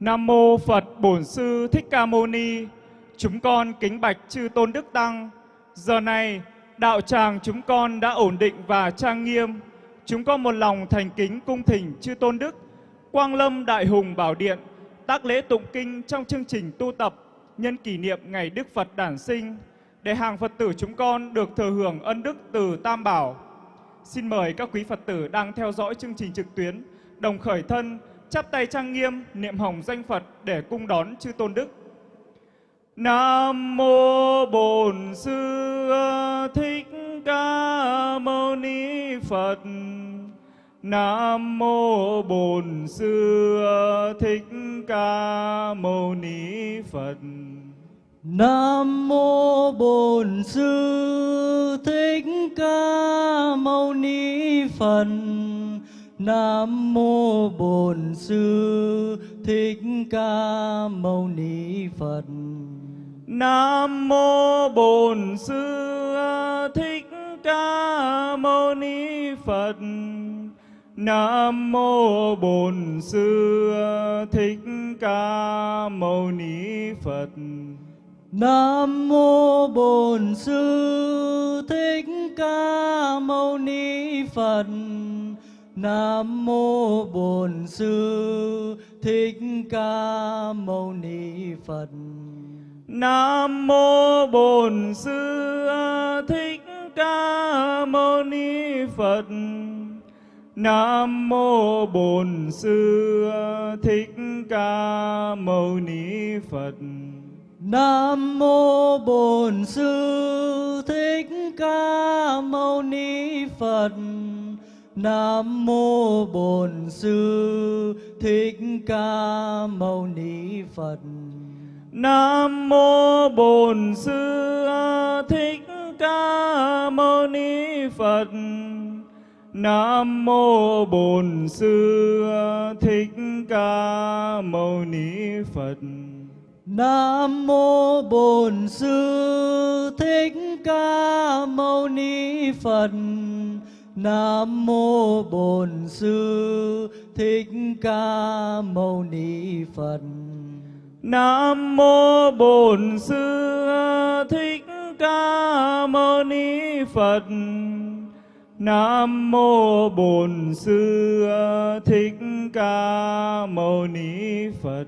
Nam mô Phật Bổn Sư Thích Ca Mâu Ni. Chúng con kính bạch chư tôn đức tăng. Giờ này, đạo tràng chúng con đã ổn định và trang nghiêm. Chúng con một lòng thành kính cung thỉnh chư tôn đức, Quang Lâm Đại Hùng Bảo Điện, tác lễ tụng kinh trong chương trình tu tập nhân kỷ niệm ngày Đức Phật đản sinh để hàng Phật tử chúng con được thừa hưởng ân đức từ Tam Bảo. Xin mời các quý Phật tử đang theo dõi chương trình trực tuyến đồng khởi thân chắp tay trang nghiêm, niệm hồng danh Phật để cung đón chư tôn đức. Nam mô Bổn Sư Thích Ca Mâu Ni Phật. Nam mô Bổn Sư Thích Ca Mâu Ni Phật. Nam mô Bổn Sư Thích Ca Mâu Ni Phật. Nam mô Bổn Sư Thích Ca Mâu Ni Phật. Nam mô Bổn Sư Thích Ca Mâu Ni Phật. Nam mô Bổn Sư Thích Ca Mâu Ni Phật. Nam mô Bổn Sư Thích Ca Mâu Ni Phật. Nam mô Bổn Sư Thích Ca Mâu Ni Phật. Nam mô Bổn Sư Thích Ca Mâu Ni Phật. Nam mô Bổn Sư Thích Ca Mâu Ni Phật. Nam mô Bổn Sư Thích Ca Mâu Ni Phật. Nam mô Bổn Sư Thích Ca Mâu Ni Phật. Nam mô Bổn Sư Thích Ca Mâu Ni Phật. Nam mô Bổn Sư Thích Ca Mâu Ni Phật. Nam mô Bổn Sư Thích Ca Mâu Ni Phật. Nam mô Bổn Sư Thích Ca Mâu Ni Phật. Nam mô Bổn Sư Thích Ca Mâu Ni Phật. Nam mô Bổn Sư Thích Ca Mâu Ni Phật.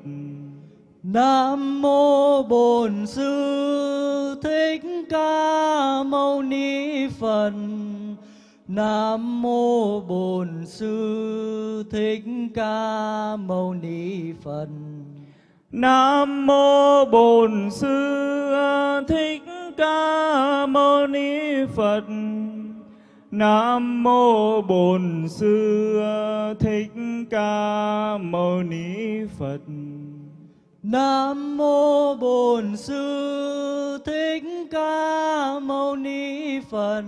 Nam mô Bổn Sư Thích Ca Mâu Ni Phật. Nam mô Bổn Sư Thích Ca Mâu Ni Phật. Nam mô Bổn Sư Thích Ca Mâu Ni Phật. Nam mô Bổn Sư Thích Ca Mâu Ni Phật. Nam mô Bổn Sư Thích Ca Mâu Ni Phật.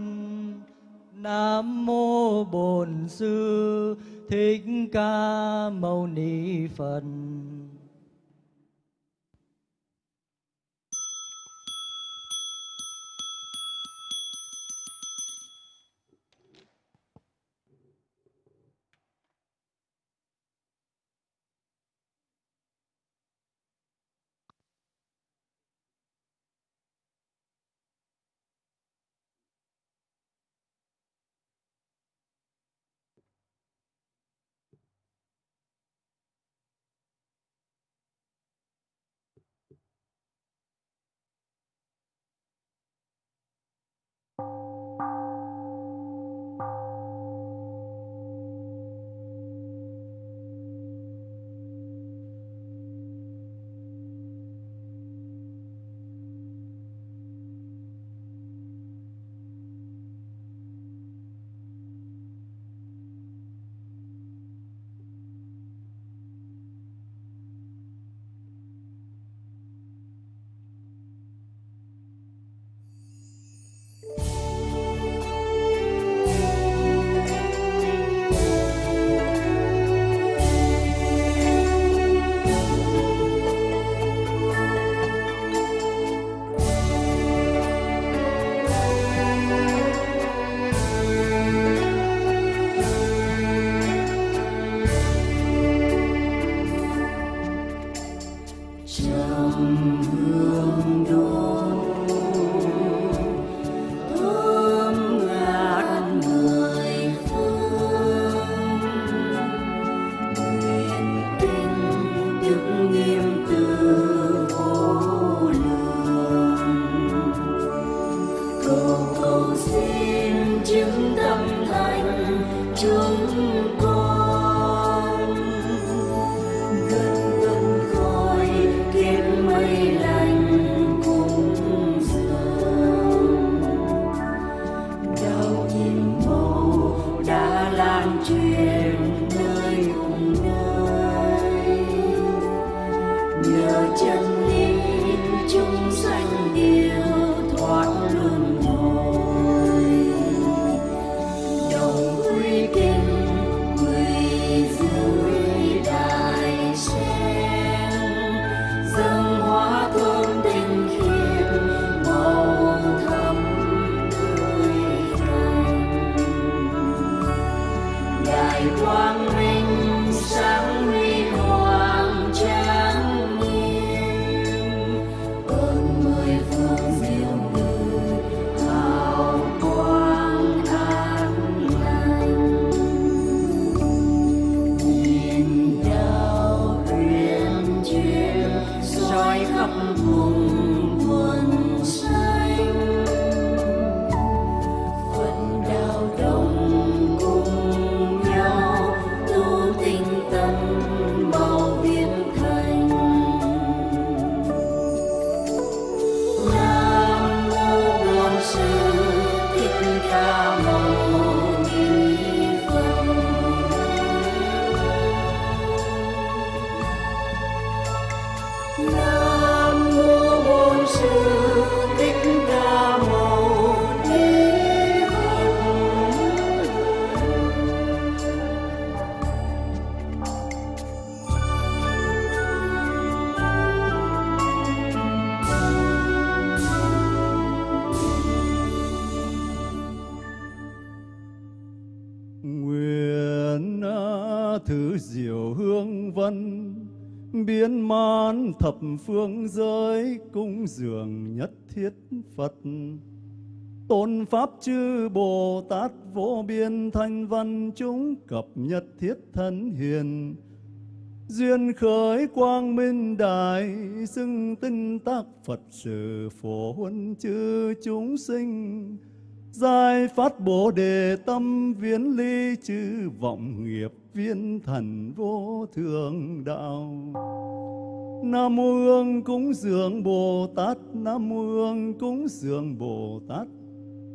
Nam mô Bổn Sư Thích Ca Mâu Ni Phật. song. Phương giới cung dường nhất thiết Phật. Tôn Pháp chư Bồ Tát vô biên thanh văn chúng cập nhất thiết thân hiền. Duyên khởi quang minh đại xưng tinh tác Phật sự phổ huân chư chúng sinh giai phát Bồ Đề tâm viễn ly chư vọng nghiệp viên thần vô thượng đạo. Nam mô Hương cúng dường Bồ Tát, Nam mô Hương cúng dường Bồ Tát,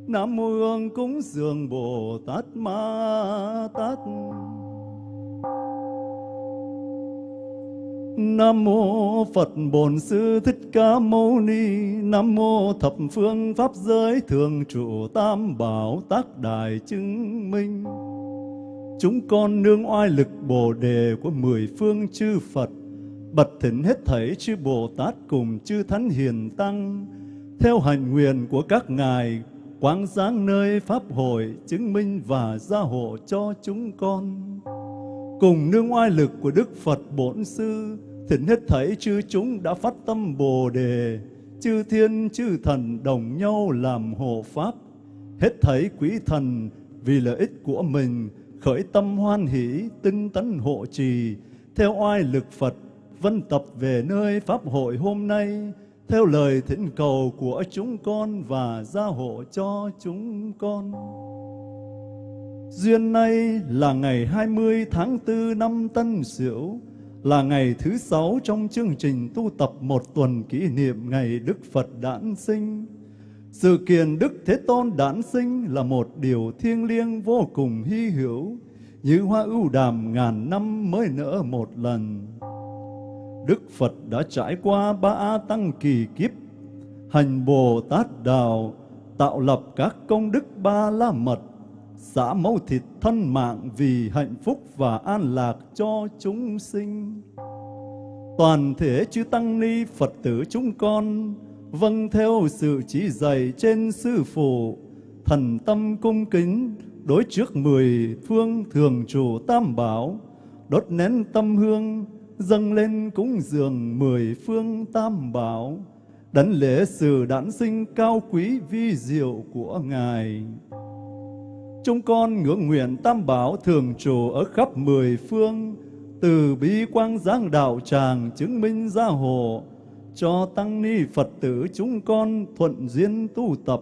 Nam mô Hương cúng dường Bồ Tát Ma Tát. Nam mô Phật Bổn Sư Thích Ca Mâu Ni. Nam mô Thập Phương Pháp Giới Thường Trụ Tam Bảo Tác Đài Chứng Minh. Chúng con nương oai lực Bồ Đề của mười phương chư Phật Bật thỉnh hết thảy chư Bồ Tát cùng chư Thánh Hiền Tăng Theo hành nguyện của các ngài quán giáng nơi Pháp hội chứng minh và gia hộ cho chúng con. Cùng nương oai lực của Đức Phật Bổn Sư, thỉnh hết thảy chư chúng đã phát tâm Bồ Đề, chư thiên chư thần đồng nhau làm hộ Pháp. Hết thảy quý thần vì lợi ích của mình, khởi tâm hoan hỷ, tinh tấn hộ trì, theo oai lực Phật, vân tập về nơi Pháp hội hôm nay, theo lời thỉnh cầu của chúng con và gia hộ cho chúng con. Duyên nay là ngày 20 tháng 4 năm Tân Sửu, là ngày thứ sáu trong chương trình tu tập một tuần kỷ niệm ngày Đức Phật đản sinh. Sự kiện Đức Thế Tôn đản sinh là một điều thiêng liêng vô cùng hy hữu, như hoa ưu đàm ngàn năm mới nở một lần. Đức Phật đã trải qua ba tăng kỳ kiếp, hành Bồ Tát Đạo, tạo lập các công đức ba la mật, xả máu thịt thân mạng vì hạnh phúc và an lạc cho chúng sinh. Toàn thể chư Tăng Ni Phật tử chúng con, vâng theo sự chỉ dạy trên Sư Phụ, thần tâm cung kính, đối trước mười phương thường trụ tam bảo, đốt nén tâm hương, dâng lên cúng dường mười phương tam bảo, đảnh lễ sự đản sinh cao quý vi diệu của Ngài. Chúng con ngưỡng nguyện tam bảo thường trụ ở khắp mười phương, từ bi quang giáng đạo tràng chứng minh gia hộ, cho tăng ni Phật tử chúng con thuận duyên tu tập,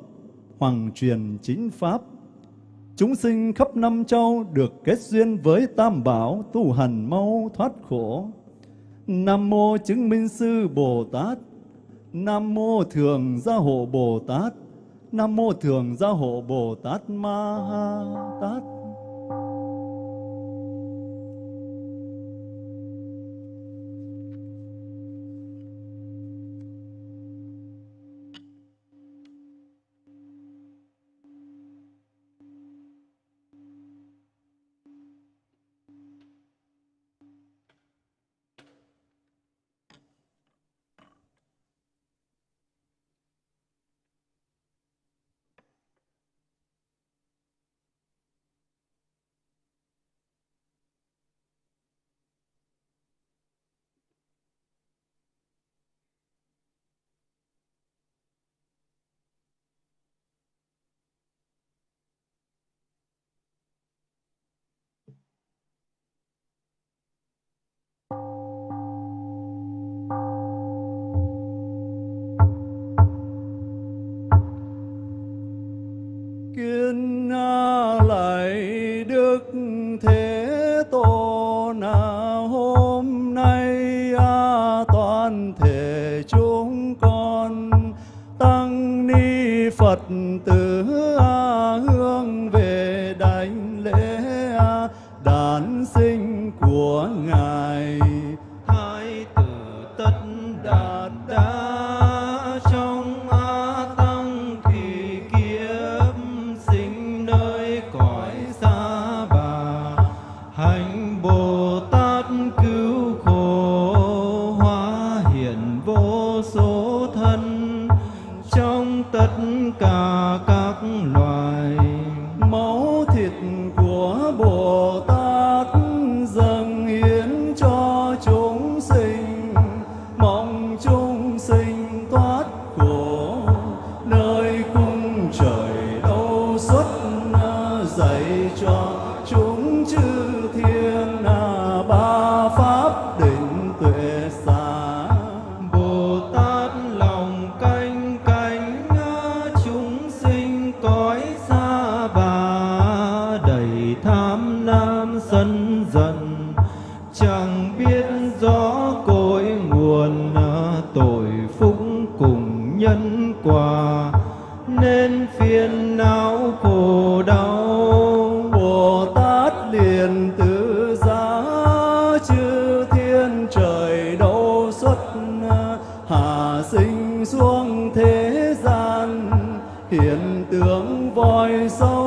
hoàng truyền chính pháp. Chúng sinh khắp năm châu được kết duyên với tam bảo tu hành mau thoát khổ. Nam mô chứng minh sư Bồ Tát, Nam mô thường gia hộ Bồ Tát, nam mô thường gia hộ bồ tát ma ha tát đức thế tôn hiện tượng voi sâu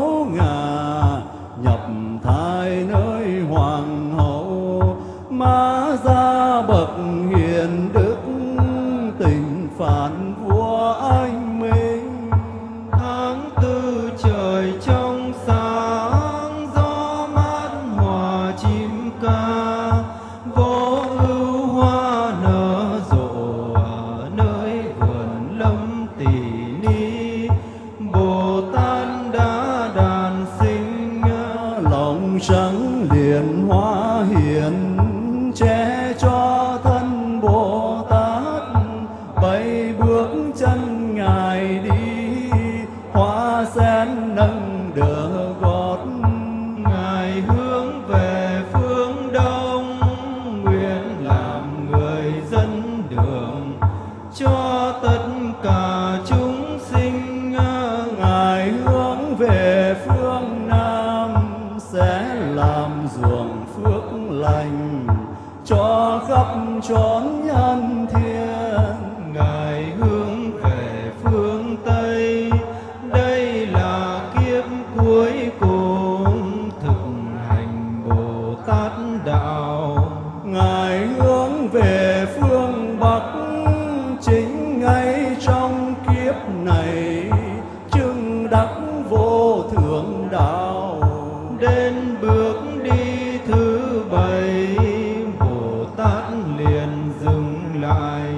lại.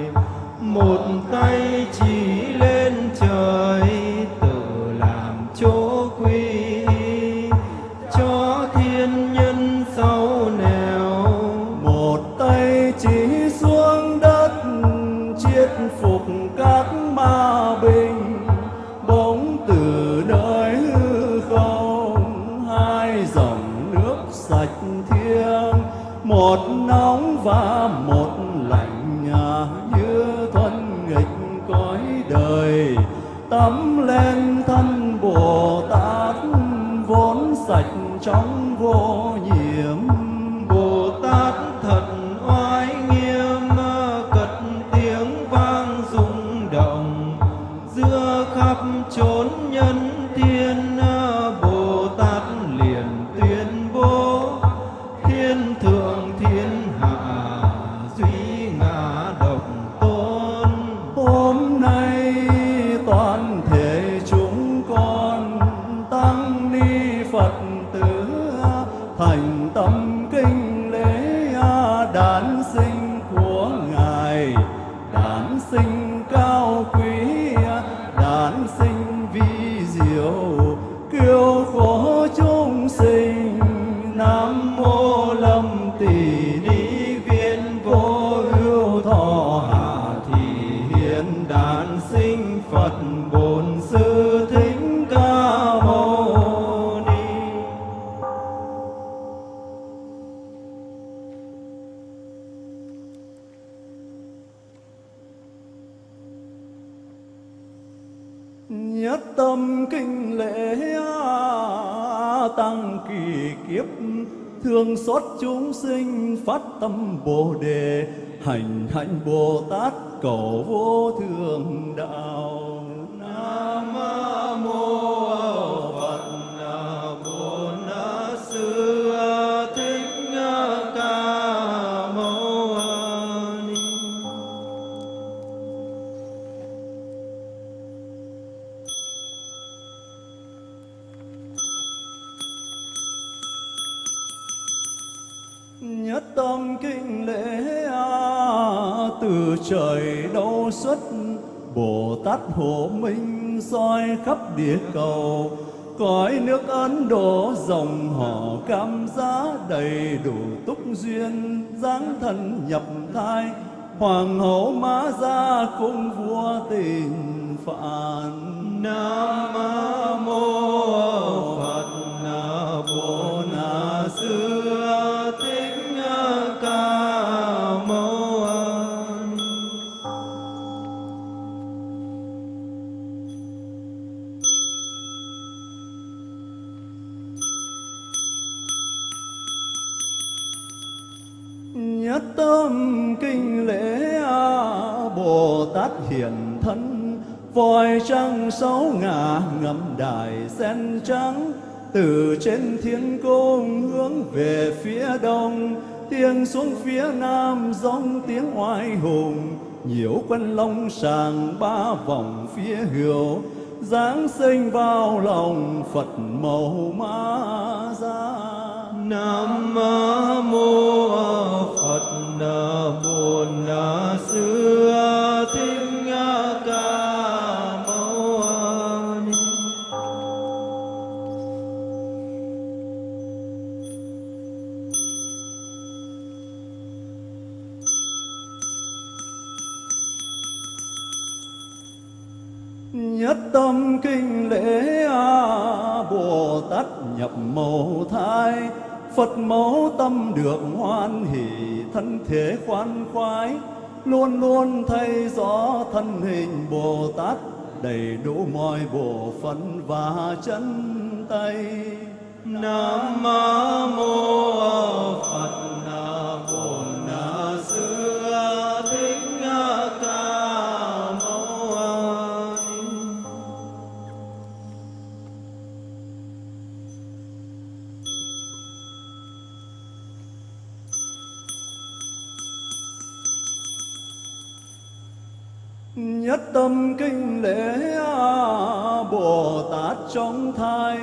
Một tay chỉ tâm kinh lễ tăng kỳ kiếp, thương xót chúng sinh phát tâm bồ đề, hành hạnh bồ tát cầu vô thượng đạo. Bồ hộ minh soi khắp địa cầu, cõi nước ấn độ dòng họ cam giá đầy đủ túc duyên, dáng thần nhập thai, hoàng hậu mã gia cung vua tình phạn. Nam mô voi trăng sáu ngả ngắm đài sen trắng, từ trên thiên cung hướng về phía đông. Tiếng xuống phía nam giống tiếng oai hùng nhiễu quân long sàng ba vòng phía hữu giáng sinh vào lòng phật màu ma ra Nam mô tâm kinh lễ bồ tát nhập màu thai. Phật mẫu tâm được hoan hỷ thân thể khoan khoái. Luôn luôn thay rõ thân hình bồ tát, đầy đủ mọi bộ phận và chân tay. Nam mô Phật. Tâm kinh lễ bồ tát trong thai,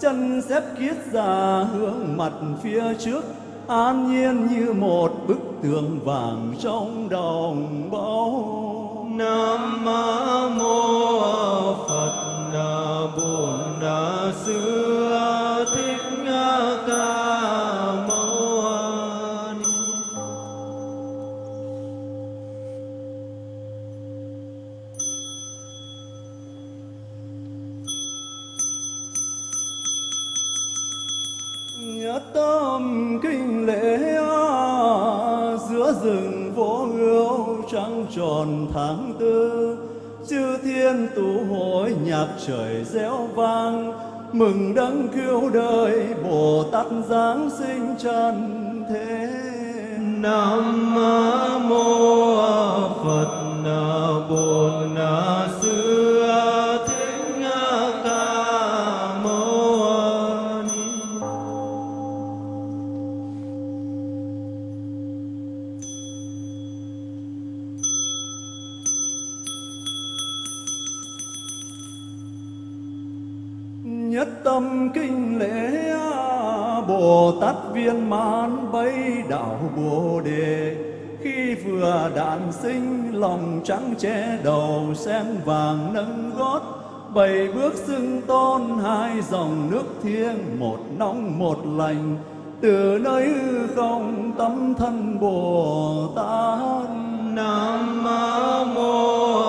chân xếp kiết già hướng mặt phía trước, an nhiên như một bức tường vàng trong đồng báu trời reo vang, mừng đấng cứu đời bồ tát giáng sinh trần thế. Nam mô trắng che đầu sen vàng nâng gót. Bảy bước xưng tôn, hai dòng nước thiêng, một nóng, một lành. Từ nơi hư không, tâm thân bồ tát. Nam mô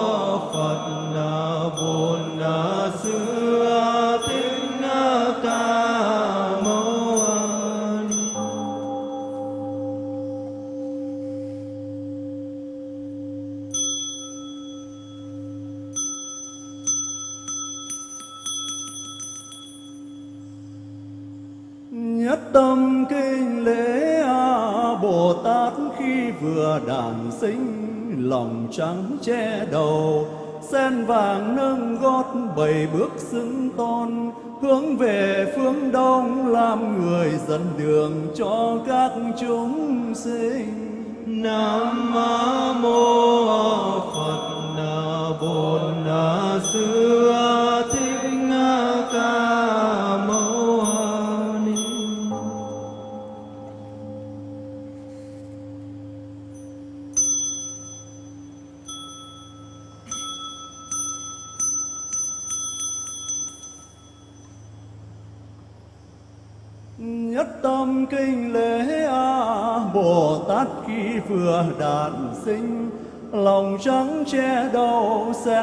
xinh sinh lòng trắng che đầu, sen vàng nâng gót bảy bước xứng tôn hướng về phương đông làm người dẫn đường cho các chúng sinh. Nam mô Phật Bổn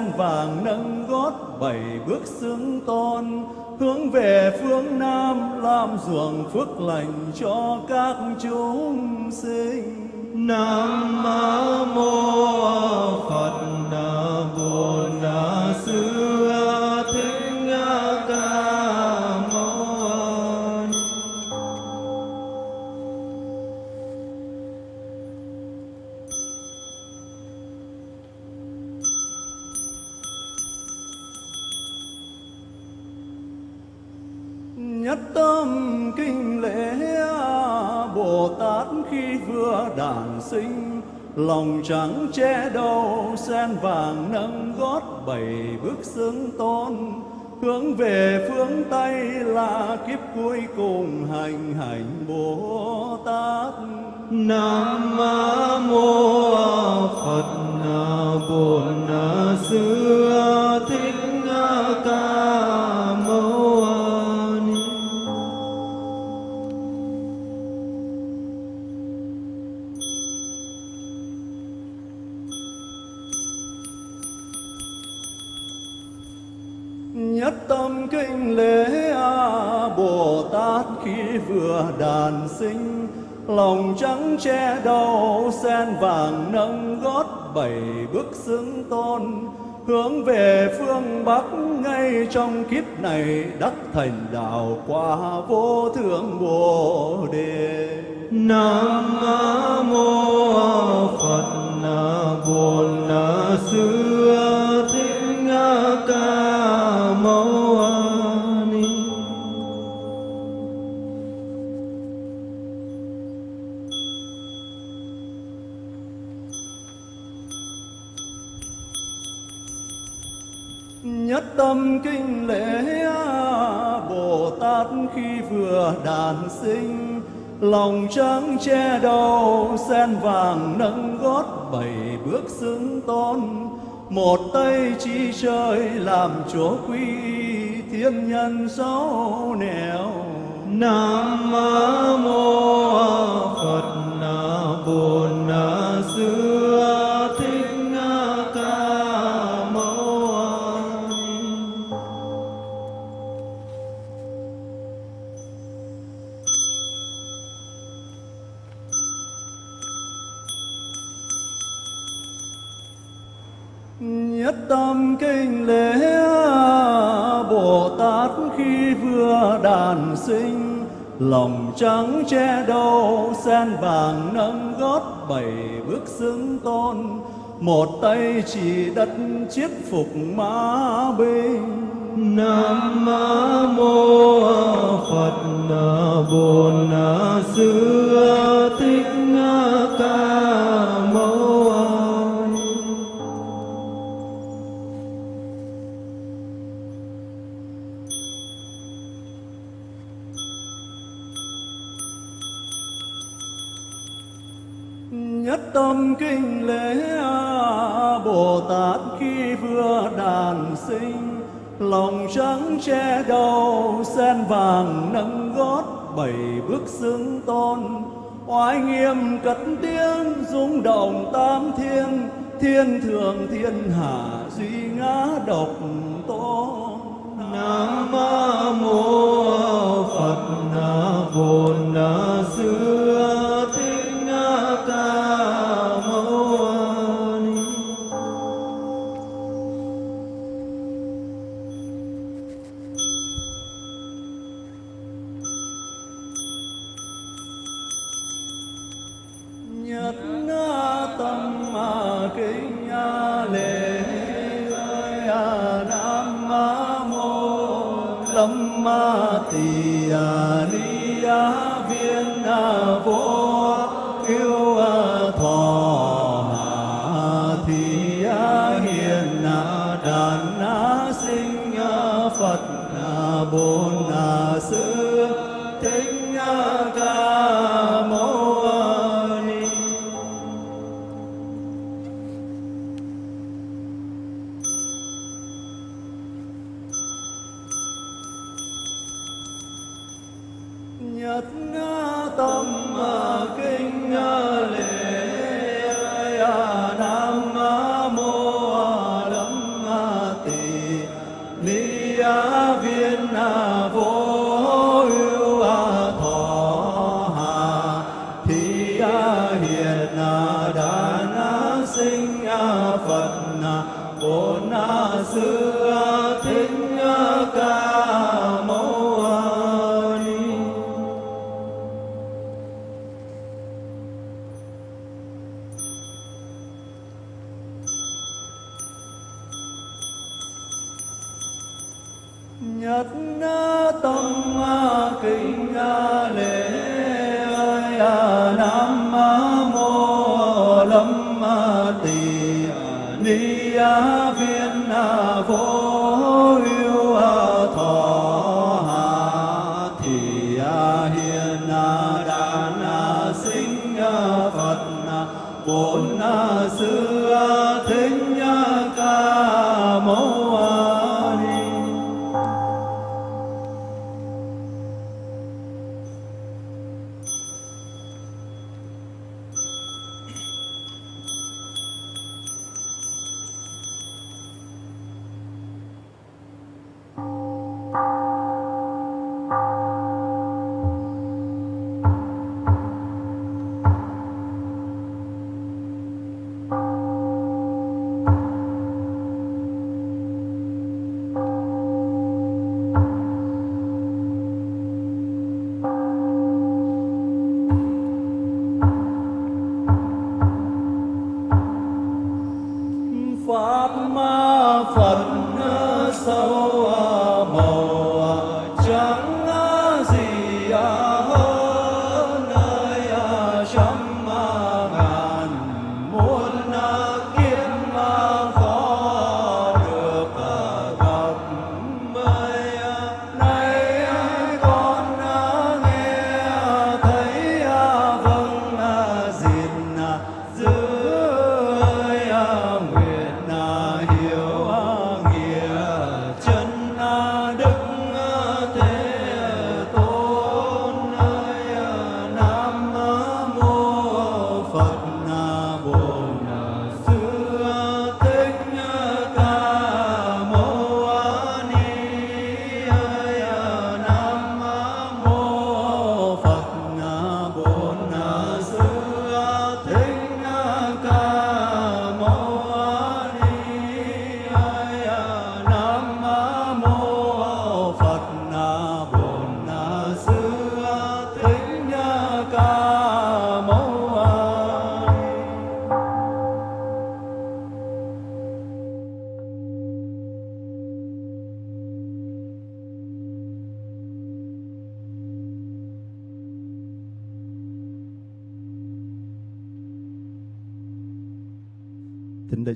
sen vàng nâng gót bảy bước xứng tôn, hướng về phương nam làm ruộng phước lành cho các chúng sinh. Nam mô nhất tâm kinh lễ bồ tát khi vừa đản sinh lòng trắng che đầu sen vàng nâng gót bảy bước xứng tôn hướng về phương tây là kiếp cuối cùng hành hành bồ tát Nam mô Phật Bổn Sư đàn sinh, lòng trắng che đầu sen vàng nâng gót bảy bước xứng tôn. Hướng về phương bắc ngay trong kiếp này, đắc thành đạo quả vô thượng bồ đề. Nam mô Phật Bổn Sư. Tâm kinh lễ bồ tát khi vừa đản sinh, lòng trắng che đầu sen vàng nâng gót bảy bước xứng tôn một tay chi trời làm chúa quy, thiên nhân sáu nẻo nam mô phật Na Bồ. Lòng trắng che đầu sen vàng nâng gót bảy bước xứng tôn một tay chỉ đất chiếc phục mã binh nam mô phật bổn sư lòng trắng che đầu sen vàng nâng gót, bảy bước xứng tôn. Oai nghiêm cất tiếng rung động tam thiên. Thiên thượng, thiên hạ duy ngã độc tôn. Nam mô phật na vô na nhất tâm kinh lễ nam mô lâm tỳ ni viên vô ưu thọ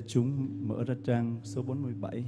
chúng mở ra trang số 47.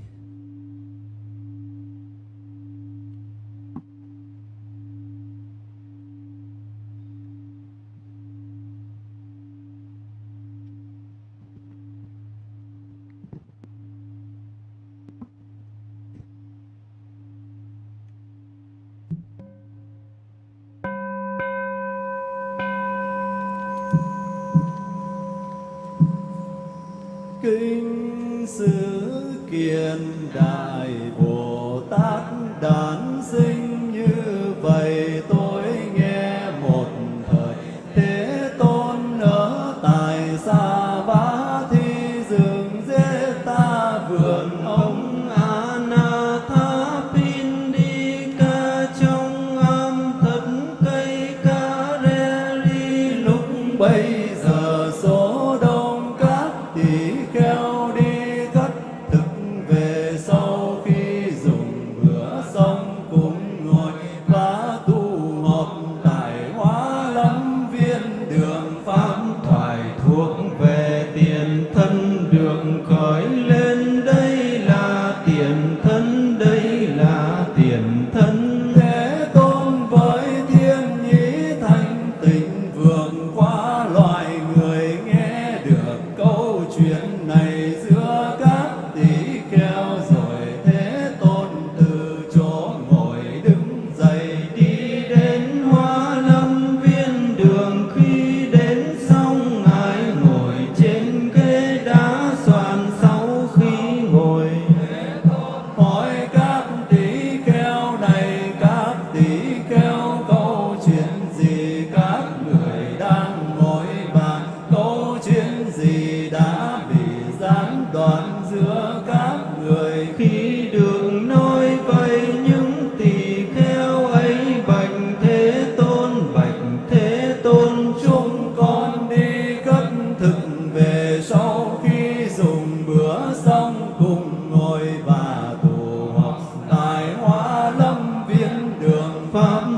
Đường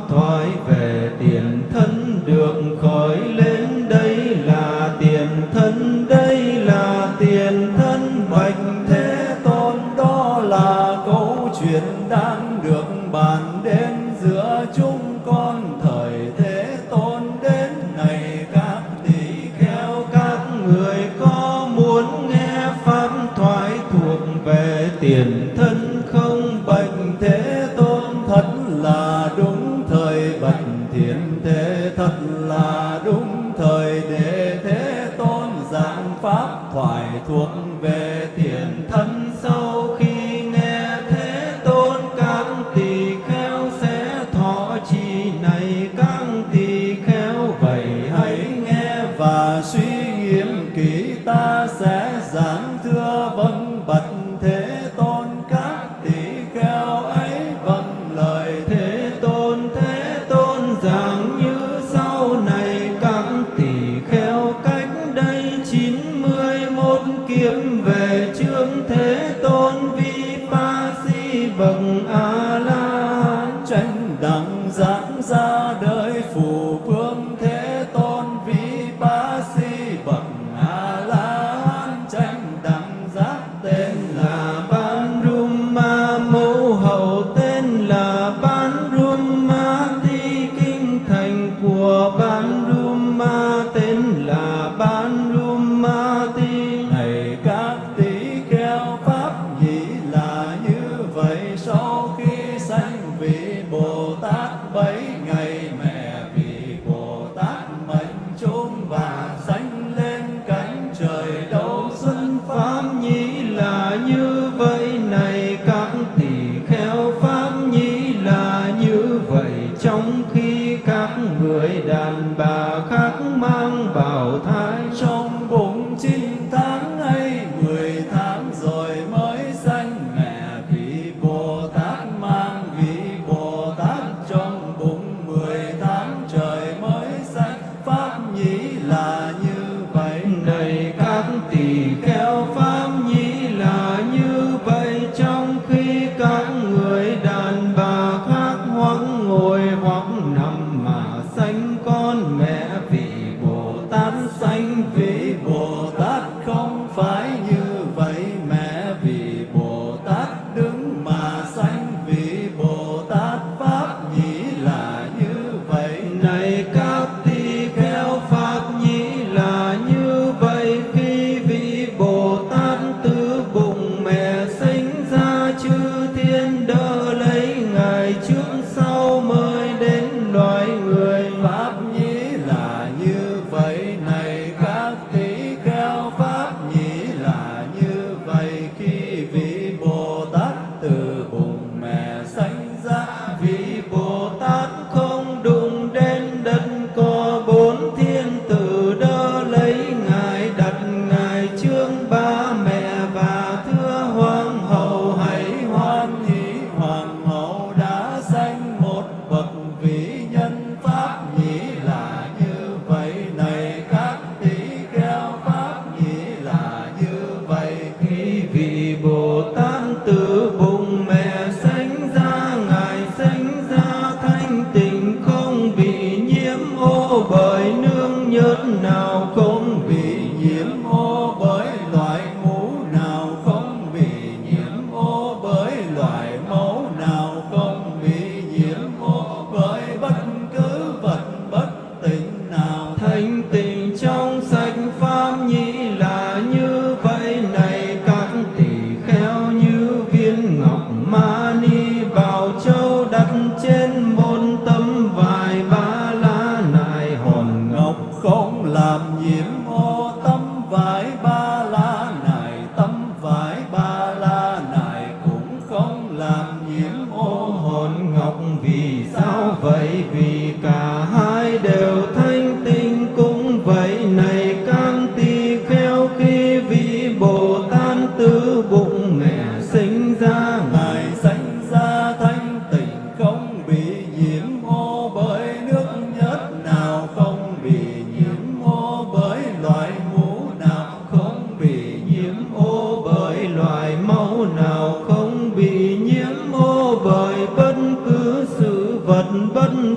pháp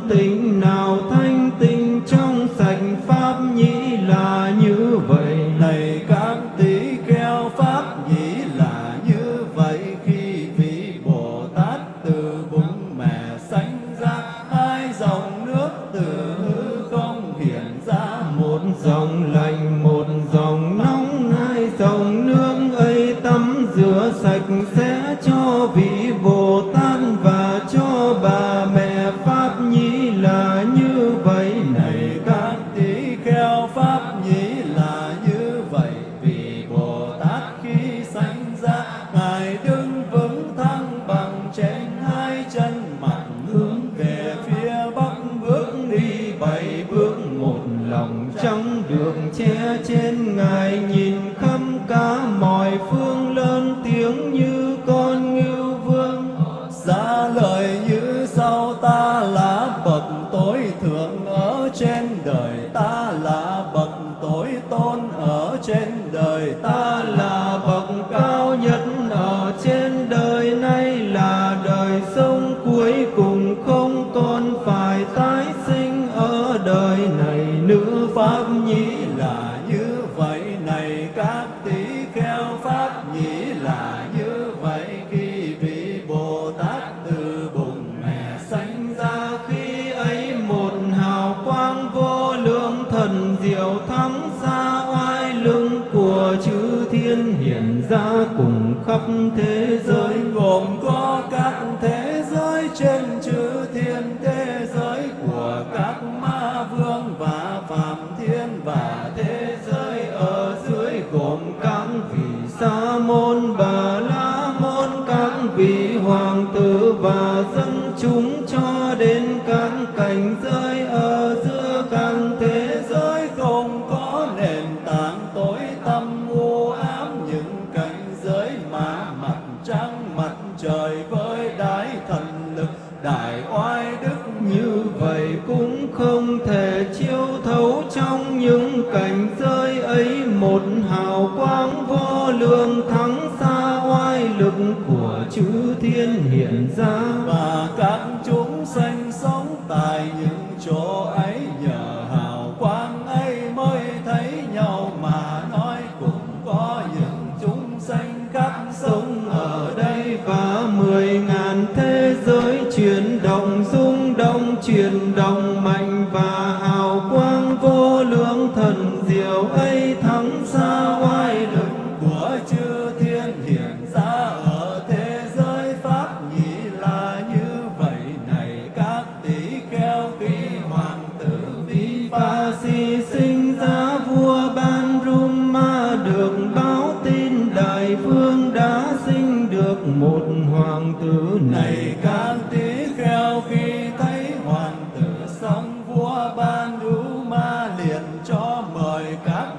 tình nào thay khắp thế giới gồm có các thế giới trên mời các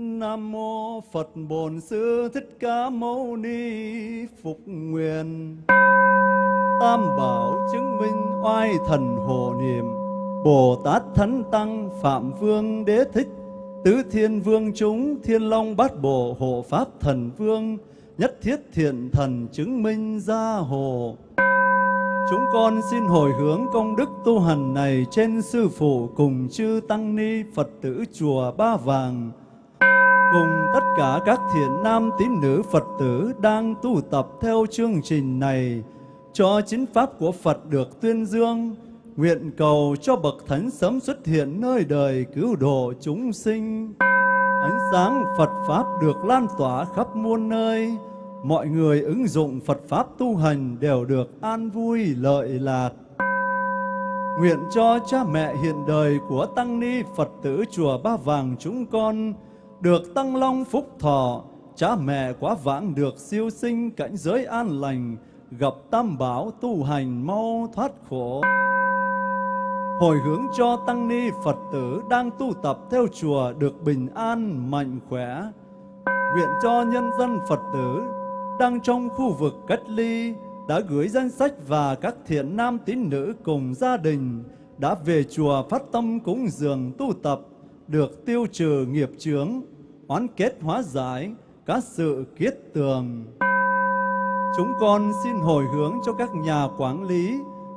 Nam mô Phật Bổn Sư Thích Ca Mâu Ni Phục Nguyện. Tam Bảo chứng minh oai thần hộ niệm. Bồ Tát Thánh Tăng Phạm Vương Đế Thích. Tứ Thiên Vương chúng Thiên Long Bát Bộ Hộ Pháp Thần Vương. Nhất Thiết Thiện Thần chứng minh gia hộ. Chúng con xin hồi hướng công đức tu hành này trên Sư Phụ cùng chư Tăng Ni Phật tử Chùa Ba Vàng cùng tất cả các thiện nam tín nữ Phật tử đang tu tập theo chương trình này cho chính pháp của Phật được tuyên dương, nguyện cầu cho bậc thánh sớm xuất hiện nơi đời cứu độ chúng sinh. Ánh sáng Phật pháp được lan tỏa khắp muôn nơi, mọi người ứng dụng Phật pháp tu hành đều được an vui lợi lạc. Nguyện cho cha mẹ hiện đời của tăng ni Phật tử chùa Ba Vàng chúng con được tăng long phúc thọ, cha mẹ quá vãng được siêu sinh cảnh giới an lành, gặp tam bảo tu hành mau thoát khổ. Hồi hướng cho tăng ni Phật tử đang tu tập theo chùa được bình an, mạnh khỏe. Nguyện cho nhân dân Phật tử đang trong khu vực cách ly đã gửi danh sách và các thiện nam tín nữ cùng gia đình đã về chùa phát tâm cúng dường tu tập được tiêu trừ nghiệp chướng, oán kết hóa giải các sự kiết tường. Chúng con xin hồi hướng cho các nhà quản lý,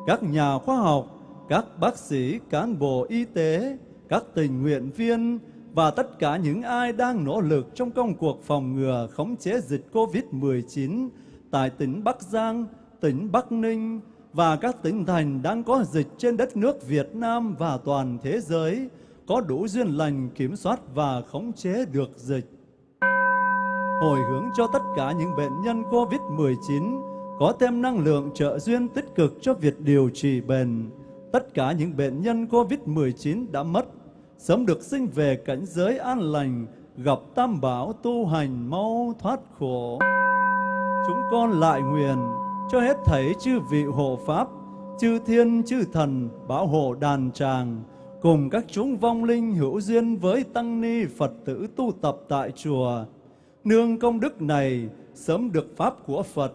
các nhà khoa học, các bác sĩ, cán bộ y tế, các tình nguyện viên và tất cả những ai đang nỗ lực trong công cuộc phòng ngừa khống chế dịch COVID-19 tại tỉnh Bắc Giang, tỉnh Bắc Ninh và các tỉnh thành đang có dịch trên đất nước Việt Nam và toàn thế giới có đủ duyên lành kiểm soát và khống chế được dịch. Hồi hướng cho tất cả những bệnh nhân COVID-19 có thêm năng lượng trợ duyên tích cực cho việc điều trị bền. Tất cả những bệnh nhân COVID-19 đã mất, sớm được sinh về cảnh giới an lành, gặp tam bảo tu hành mau thoát khổ. Chúng con lại nguyện cho hết thảy chư vị hộ pháp, chư thiên, chư thần, bảo hộ đàn tràng, cùng các chúng vong linh hữu duyên với tăng ni Phật tử tu tập tại chùa. Nương công đức này sớm được pháp của Phật,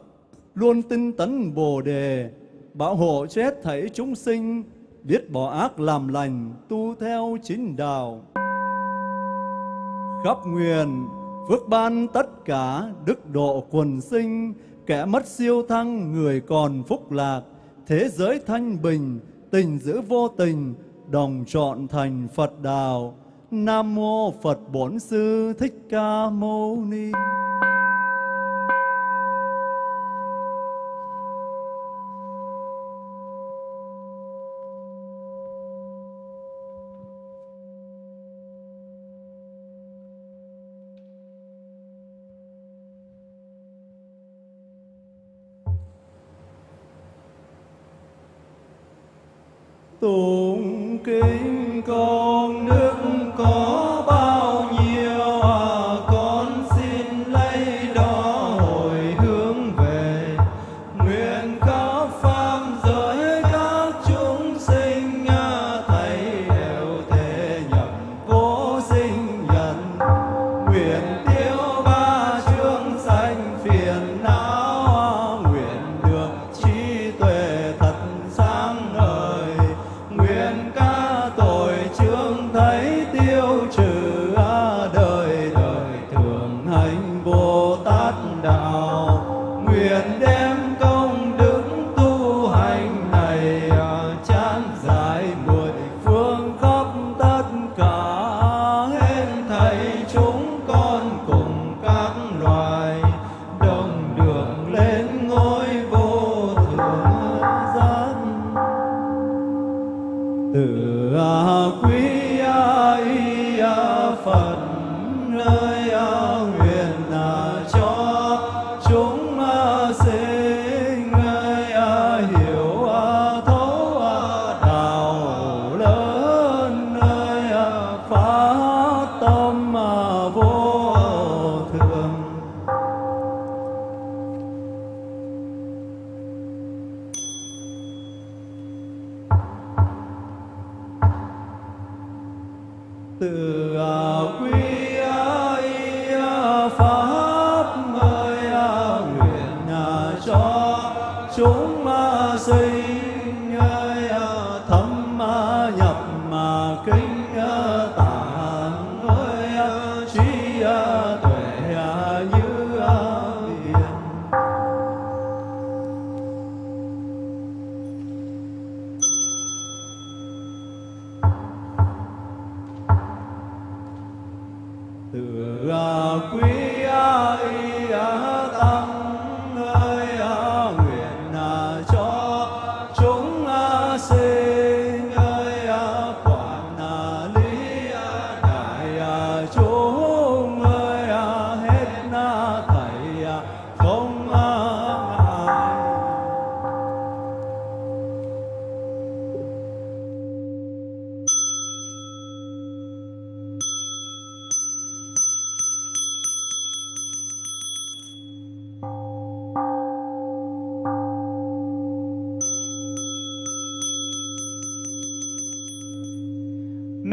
luôn tinh tấn Bồ đề, bảo hộ chết thảy chúng sinh, biết bỏ ác làm lành, tu theo chính đạo. Khắp nguyện, phước ban tất cả, đức độ quần sinh, kẻ mất siêu thăng, người còn phúc lạc, thế giới thanh bình, tình giữ vô tình, đồng trọn thành Phật đạo. Nam mô Phật Bổn Sư Thích Ca Mâu Ni. Tụng kinh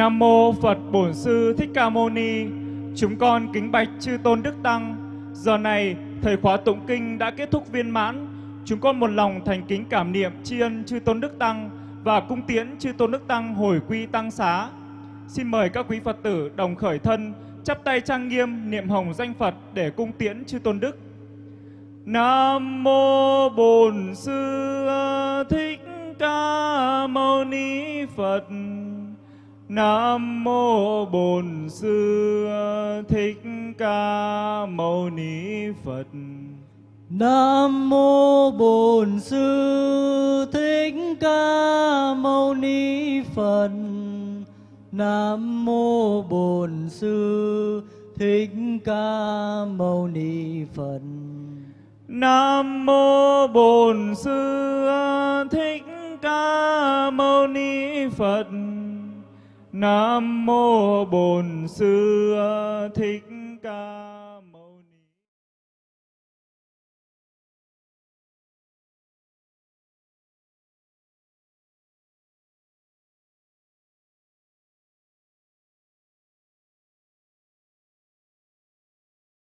Nam mô Phật Bổn Sư Thích Ca Mâu Ni. Chúng con kính bạch chư tôn đức tăng. Giờ này thời khóa tụng kinh đã kết thúc viên mãn. Chúng con một lòng thành kính cảm niệm tri ân chư tôn đức tăng và cung tiễn chư tôn đức tăng hồi quy tăng xá. Xin mời các quý Phật tử đồng khởi thân, chắp tay trang nghiêm niệm hồng danh Phật để cung tiễn chư tôn đức. Nam mô Bổn Sư Thích Ca Mâu Ni Phật. Nam mô Bổn Sư Thích Ca Mâu Ni Phật. Nam mô Bổn Sư Thích Ca Mâu Ni Phật. Nam mô Bổn Sư Thích Ca Mâu Ni Phật. Nam mô Bổn Sư Thích Ca Mâu Ni Phật. Nam mô Bổn Sư Thích Ca.